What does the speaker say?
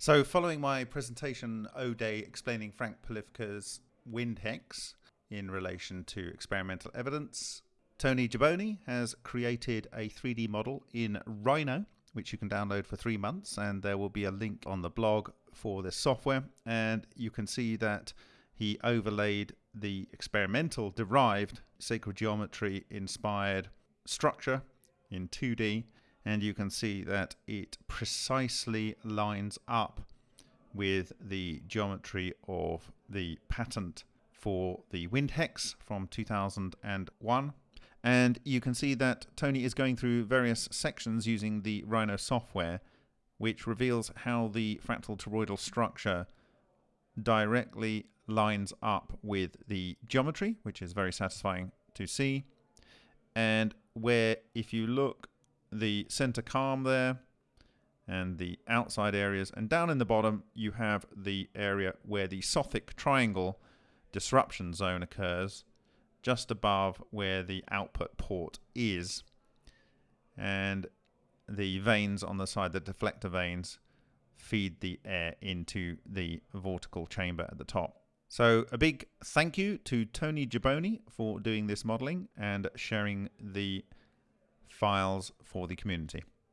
So, following my presentation O-Day explaining Frank Polifka's wind hex in relation to experimental evidence, Tony Gibboni has created a 3D model in Rhino, which you can download for three months, and there will be a link on the blog for this software. And you can see that he overlaid the experimental derived sacred geometry inspired structure in 2D and you can see that it precisely lines up with the geometry of the patent for the wind hex from 2001 and you can see that Tony is going through various sections using the Rhino software which reveals how the fractal toroidal structure directly lines up with the geometry which is very satisfying to see. And where if you look the center calm there and the outside areas. And down in the bottom, you have the area where the Sothic triangle disruption zone occurs, just above where the output port is. And the vanes on the side, the deflector vanes, feed the air into the vortical chamber at the top. So a big thank you to Tony Jaboni for doing this modeling and sharing the files for the community.